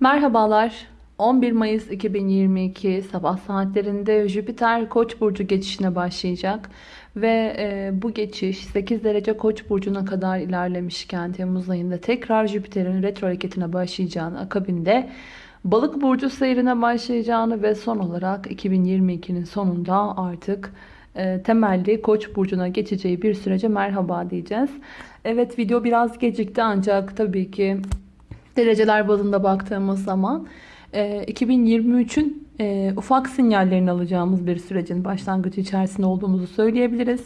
Merhabalar. 11 Mayıs 2022 sabah saatlerinde Jüpiter Koç burcu geçişine başlayacak ve e, bu geçiş 8 derece Koç burcuna kadar ilerlemişken Temmuz ayında tekrar Jüpiter'in retro hareketine başlayacağını akabinde Balık burcu seyrine başlayacağını ve son olarak 2022'nin sonunda artık e, temelli Koç burcuna geçeceği bir sürece merhaba diyeceğiz. Evet video biraz gecikti ancak tabii ki dereceler bazında baktığımız zaman 2023'ün e, e, ufak sinyallerini alacağımız bir sürecin başlangıcı içerisinde olduğumuzu söyleyebiliriz.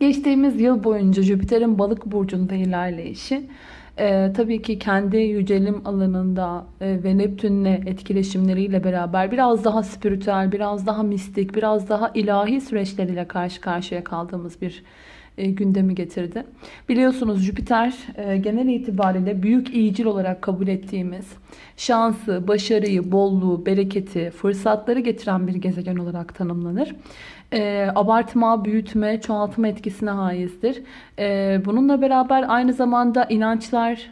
Geçtiğimiz yıl boyunca Jüpiter'in balık burcunda ilerleyişi e, tabii ki kendi yücelim alanında e, ve Neptün'le etkileşimleriyle beraber biraz daha spiritüel, biraz daha mistik, biraz daha ilahi süreçleriyle karşı karşıya kaldığımız bir e, gündemi getirdi. Biliyorsunuz Jüpiter e, genel itibariyle büyük iyicil olarak kabul ettiğimiz şansı, başarıyı, bolluğu, bereketi, fırsatları getiren bir gezegen olarak tanımlanır. E, abartma, büyütme, çoğaltma etkisine haizdir. Bununla beraber aynı zamanda inançlar,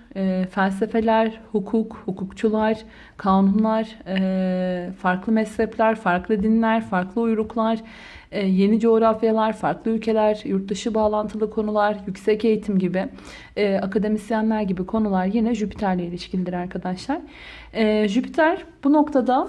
felsefeler, hukuk, hukukçular, kanunlar, farklı mezhepler, farklı dinler, farklı uyruklar, yeni coğrafyalar, farklı ülkeler, yurt dışı bağlantılı konular, yüksek eğitim gibi, e, akademisyenler gibi konular yine Jüpiter'le ilişkilidir arkadaşlar. E, Jüpiter bu noktada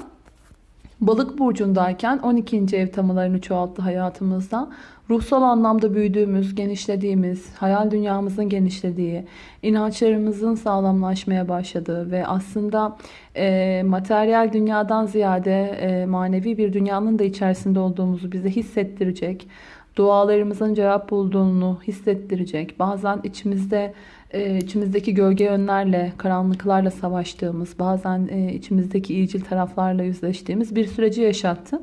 Balık burcundayken 12. ev temalarını çoğalttı hayatımızda. Ruhsal anlamda büyüdüğümüz, genişlediğimiz, hayal dünyamızın genişlediği, inançlarımızın sağlamlaşmaya başladığı ve aslında e, materyal dünyadan ziyade e, manevi bir dünyanın da içerisinde olduğumuzu bize hissettirecek, dualarımızın cevap bulduğunu hissettirecek, bazen içimizde e, içimizdeki gölge yönlerle, karanlıklarla savaştığımız, bazen e, içimizdeki iyicil taraflarla yüzleştiğimiz bir süreci yaşattı.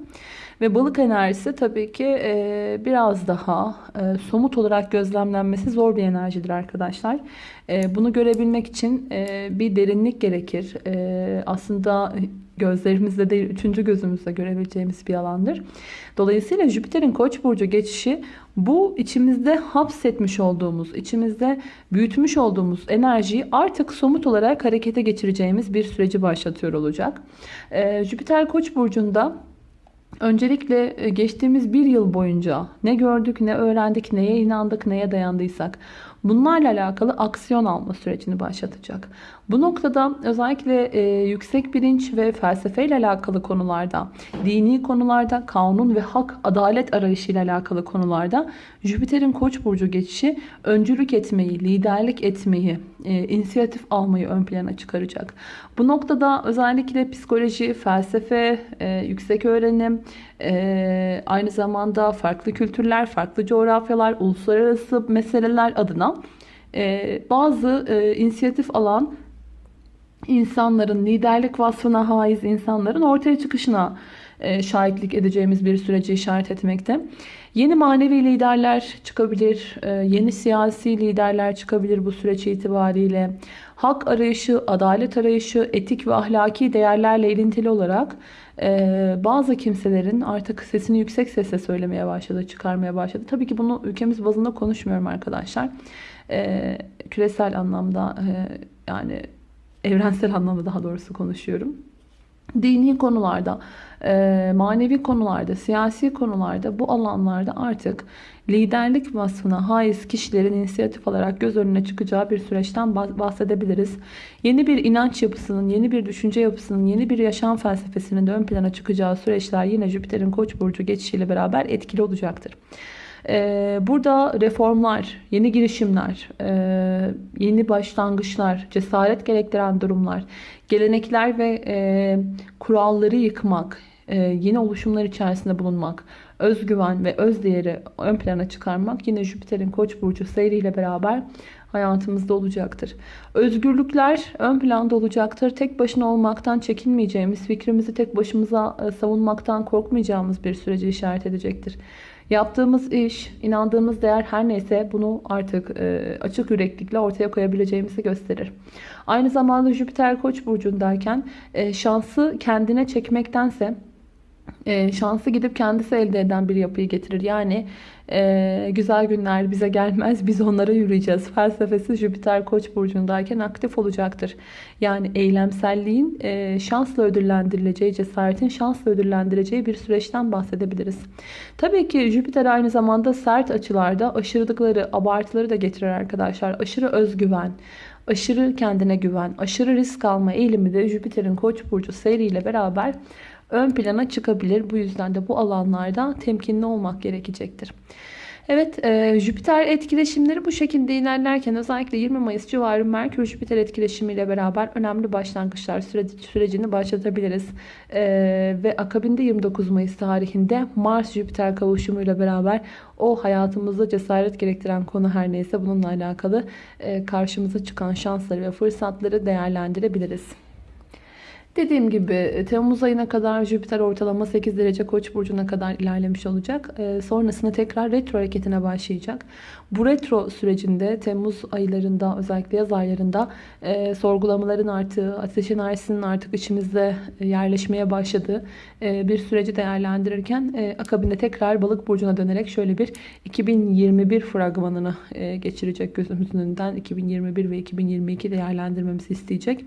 Ve balık enerjisi tabii ki e, biraz daha e, somut olarak gözlemlenmesi zor bir enerjidir arkadaşlar. E, bunu görebilmek için e, bir derinlik gerekir. E, aslında gözlerimizde değil, üçüncü gözümüzle görebileceğimiz bir alandır. Dolayısıyla Jüpiter'in Koç burcu geçişi bu içimizde hapsetmiş olduğumuz, içimizde büyütmüş olduğumuz enerjiyi artık somut olarak harekete geçireceğimiz bir süreci başlatıyor olacak. Ee, Jüpiter Koç burcunda Öncelikle e, geçtiğimiz bir yıl boyunca ne gördük, ne öğrendik, neye inandık, neye dayandıysak bunlarla alakalı aksiyon alma sürecini başlatacak. Bu noktada özellikle e, yüksek bilinç ve felsefe ile alakalı konularda, dini konularda, kanun ve hak, adalet arayışı ile alakalı konularda Jüpiter'in Koç burcu geçişi öncülük etmeyi, liderlik etmeyi, e, inisiyatif almayı ön plana çıkaracak. Bu noktada özellikle psikoloji, felsefe, e, yüksek öğrenim, e, aynı zamanda farklı kültürler, farklı coğrafyalar, uluslararası meseleler adına e, bazı e, inisiyatif alan insanların, liderlik vasfına haiz insanların ortaya çıkışına şahitlik edeceğimiz bir süreci işaret etmekte. Yeni manevi liderler çıkabilir, e, yeni siyasi liderler çıkabilir bu süreç itibariyle. Hak arayışı, adalet arayışı, etik ve ahlaki değerlerle ilintili olarak e, bazı kimselerin artık sesini yüksek sesle söylemeye başladı, çıkarmaya başladı. Tabii ki bunu ülkemiz bazında konuşmuyorum arkadaşlar. Küresel anlamda yani evrensel anlamda daha doğrusu konuşuyorum. Dini konularda, e, manevi konularda, siyasi konularda bu alanlarda artık liderlik vasfına haiz kişilerin inisiyatif alarak göz önüne çıkacağı bir süreçten bahsedebiliriz. Yeni bir inanç yapısının, yeni bir düşünce yapısının, yeni bir yaşam felsefesinin de ön plana çıkacağı süreçler yine Jüpiter'in Koç burcu geçişiyle beraber etkili olacaktır. Ee, burada reformlar, yeni girişimler, e, yeni başlangıçlar, cesaret gerektiren durumlar, gelenekler ve e, kuralları yıkmak, e, yeni oluşumlar içerisinde bulunmak, özgüven ve özdeğeri ön plana çıkarmak yine Jüpiter'in Koç burcu seyriyle beraber hayatımızda olacaktır. Özgürlükler ön planda olacaktır. Tek başına olmaktan çekinmeyeceğimiz, fikrimizi tek başımıza savunmaktan korkmayacağımız bir süreci işaret edecektir. Yaptığımız iş, inandığımız değer her neyse bunu artık e, açık yüreklikle ortaya koyabileceğimizi gösterir. Aynı zamanda Jüpiter Koç burcundayken e, şansı kendine çekmektense e, şansı gidip kendisi elde eden bir yapıyı getirir. Yani e, güzel günler bize gelmez biz onlara yürüyeceğiz. Felsefesi Jüpiter Koç burcundayken aktif olacaktır. Yani eylemselliğin e, şansla ödüllendirileceği, cesaretin şansla ödüllendireceği bir süreçten bahsedebiliriz. Tabii ki Jüpiter aynı zamanda sert açılarda aşırılıkları, abartıları da getirir arkadaşlar. Aşırı özgüven, aşırı kendine güven, aşırı risk alma eğilimi de Jüpiter'in Koç burcu seriyle beraber ön plana çıkabilir. Bu yüzden de bu alanlarda temkinli olmak gerekecektir. Evet e, Jüpiter etkileşimleri bu şekilde ilerlerken özellikle 20 Mayıs civarı Merkür Jüpiter etkileşimiyle beraber önemli başlangıçlar süreci, sürecini başlatabiliriz. E, ve akabinde 29 Mayıs tarihinde Mars Jüpiter kavuşumuyla beraber o hayatımızda cesaret gerektiren konu her neyse bununla alakalı e, karşımıza çıkan şansları ve fırsatları değerlendirebiliriz. Dediğim gibi e, Temmuz ayına kadar Jüpiter ortalama 8 derece Koç burcuna kadar ilerlemiş olacak. E, sonrasında tekrar retro hareketine başlayacak. Bu retro sürecinde Temmuz aylarında özellikle yaz aylarında e, sorgulamaların arttığı, ateş enerjisinin artık içimizde yerleşmeye başladığı e, bir süreci değerlendirirken e, akabinde tekrar balık burcuna dönerek şöyle bir 2021 fragmanını e, geçirecek gözümüzün önünden 2021 ve 2022 değerlendirmemizi isteyecek.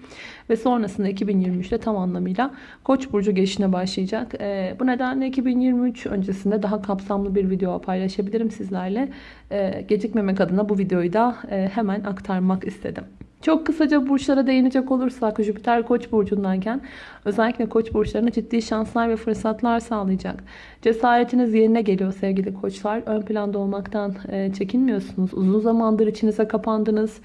Ve sonrasında 2023'te tam anlamıyla Koç burcu geçişine başlayacak. E, bu nedenle 2023 öncesinde daha kapsamlı bir video paylaşabilirim sizlerle. E, gecikmemek adına bu videoyu da e, hemen aktarmak istedim. Çok kısaca burçlara değinecek olursak Jüpiter Koç burcundayken özellikle Koç burçlarına ciddi şanslar ve fırsatlar sağlayacak. Cesaretiniz yerine geliyor sevgili koçlar. Ön planda olmaktan e, çekinmiyorsunuz. Uzun zamandır içinize kapandınız.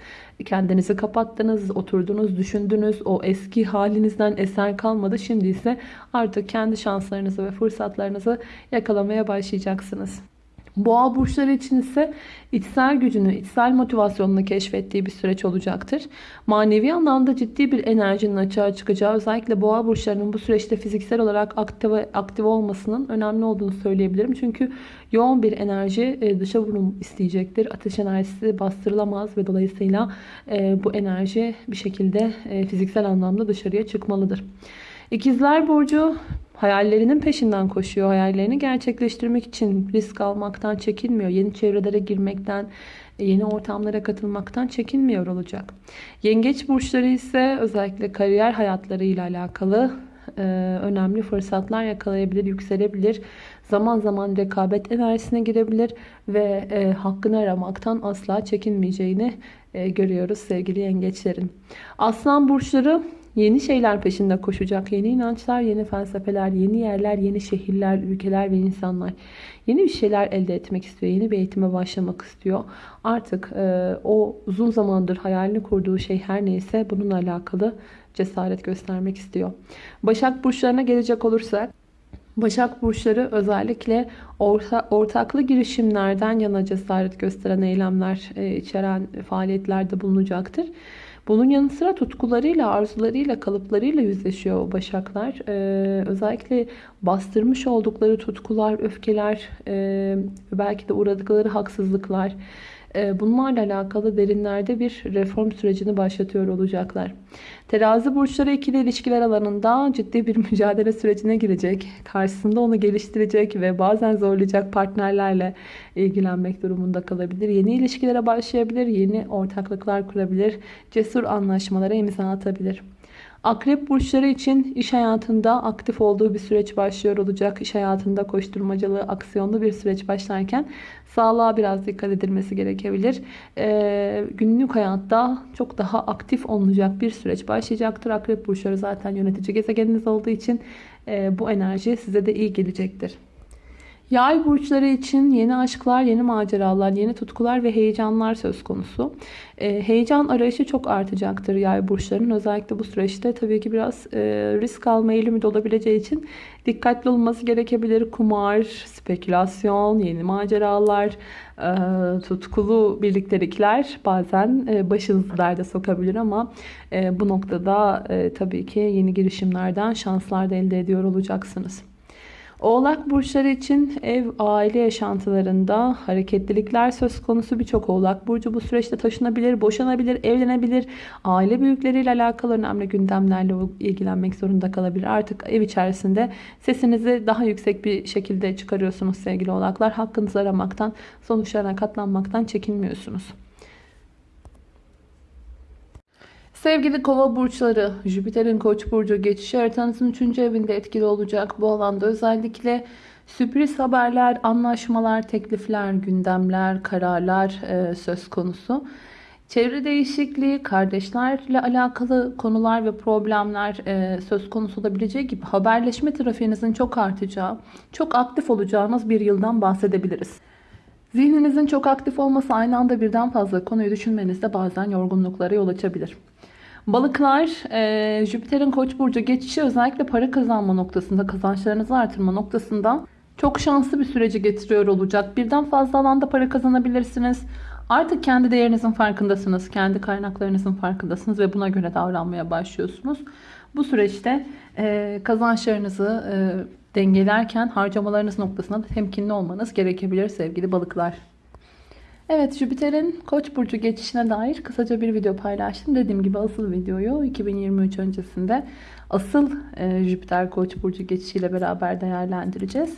Kendinizi kapattınız, oturdunuz, düşündünüz. O eski halinizden eser kalmadı. Şimdi ise artık kendi şanslarınızı ve fırsatlarınızı yakalamaya başlayacaksınız. Boğa burçları için ise içsel gücünü, içsel motivasyonunu keşfettiği bir süreç olacaktır. Manevi anlamda ciddi bir enerjinin açığa çıkacağı, özellikle boğa burçlarının bu süreçte fiziksel olarak aktive, aktive olmasının önemli olduğunu söyleyebilirim. Çünkü yoğun bir enerji e, dışa vurum isteyecektir. Ateş enerjisi bastırılamaz ve dolayısıyla e, bu enerji bir şekilde e, fiziksel anlamda dışarıya çıkmalıdır. İkizler Burcu hayallerinin peşinden koşuyor. Hayallerini gerçekleştirmek için risk almaktan çekinmiyor. Yeni çevrelere girmekten, yeni ortamlara katılmaktan çekinmiyor olacak. Yengeç burçları ise özellikle kariyer hayatlarıyla alakalı e, önemli fırsatlar yakalayabilir, yükselebilir. Zaman zaman rekabet enerjisine girebilir ve e, hakkını aramaktan asla çekinmeyeceğini e, görüyoruz sevgili yengeçlerin. Aslan burçları Yeni şeyler peşinde koşacak. Yeni inançlar, yeni felsefeler, yeni yerler, yeni şehirler, ülkeler ve insanlar. Yeni bir şeyler elde etmek istiyor. Yeni bir eğitime başlamak istiyor. Artık e, o uzun zamandır hayalini kurduğu şey her neyse bununla alakalı cesaret göstermek istiyor. Başak burçlarına gelecek olursak Başak burçları özellikle orta, ortaklı girişimlerden yana cesaret gösteren eylemler e, içeren faaliyetlerde bulunacaktır. Bunun yanı sıra tutkularıyla, arzularıyla, kalıplarıyla yüzleşiyor başaklar. Ee, özellikle bastırmış oldukları tutkular, öfkeler, e, belki de uğradıkları haksızlıklar, e, bunlarla alakalı derinlerde bir reform sürecini başlatıyor olacaklar. Terazi burçları ikili ilişkiler alanında ciddi bir mücadele sürecine girecek. Karşısında onu geliştirecek ve bazen zorlayacak partnerlerle ilgilenmek durumunda kalabilir. Yeni ilişkilere başlayabilir, yeni ortaklıklar kurabilir, cesur anlaşmalara imza atabilir. Akrep burçları için iş hayatında aktif olduğu bir süreç başlıyor olacak. İş hayatında koşturmacalı, aksiyonlu bir süreç başlarken sağlığa biraz dikkat edilmesi gerekebilir. Ee, günlük hayatta çok daha aktif olunacak bir süreç başlayacaktır. Akrep burçları zaten yönetici gezegeniniz olduğu için e, bu enerji size de iyi gelecektir. Yay burçları için yeni aşklar, yeni maceralar, yeni tutkular ve heyecanlar söz konusu. E, heyecan arayışı çok artacaktır yay burçlarının. Özellikle bu süreçte tabii ki biraz e, risk alma eğilimi de olabileceği için dikkatli olması gerekebilir. Kumar, spekülasyon, yeni maceralar, e, tutkulu birliktelikler bazen e, başınızı derde sokabilir ama e, bu noktada e, tabii ki yeni girişimlerden şanslar da elde ediyor olacaksınız. Oğlak burçları için ev, aile yaşantılarında hareketlilikler söz konusu. Birçok oğlak burcu bu süreçte taşınabilir, boşanabilir, evlenebilir. Aile büyükleriyle alakalı önemli gündemlerle ilgilenmek zorunda kalabilir. Artık ev içerisinde sesinizi daha yüksek bir şekilde çıkarıyorsunuz sevgili oğlaklar. Hakkınızı aramaktan, sonuçlarına katlanmaktan çekinmiyorsunuz. Sevgili kova burçları, Jüpiter'in koç burcu geçişi haritanızın 3. evinde etkili olacak. Bu alanda özellikle sürpriz haberler, anlaşmalar, teklifler, gündemler, kararlar e, söz konusu. Çevre değişikliği, kardeşlerle alakalı konular ve problemler e, söz konusu olabileceği gibi haberleşme trafiğinizin çok artacağı, çok aktif olacağınız bir yıldan bahsedebiliriz. Zihninizin çok aktif olması aynı anda birden fazla konuyu düşünmenizde bazen yorgunluklara yol açabilir. Balıklar, e, Jüpiter'in koç burcu geçişi özellikle para kazanma noktasında, kazançlarınızı artırma noktasında çok şanslı bir süreci getiriyor olacak. Birden fazla alanda para kazanabilirsiniz. Artık kendi değerinizin farkındasınız, kendi kaynaklarınızın farkındasınız ve buna göre davranmaya başlıyorsunuz. Bu süreçte e, kazançlarınızı e, dengelerken harcamalarınız noktasında da temkinli olmanız gerekebilir sevgili balıklar. Evet Jüpiter'in Koç burcu geçişine dair kısaca bir video paylaştım. Dediğim gibi asıl videoyu 2023 öncesinde asıl e, Jüpiter Koç burcu geçişiyle beraber değerlendireceğiz.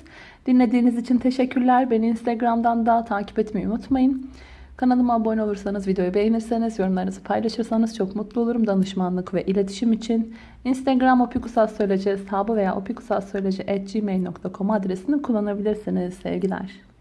Dinlediğiniz için teşekkürler. Beni Instagram'dan da takip etmeyi unutmayın. Kanalıma abone olursanız, videoyu beğenirseniz, yorumlarınızı paylaşırsanız çok mutlu olurum. Danışmanlık ve iletişim için Instagram opikusassöyleci hesabı veya opikusassöyleci.gmail.com adresini kullanabilirsiniz sevgiler.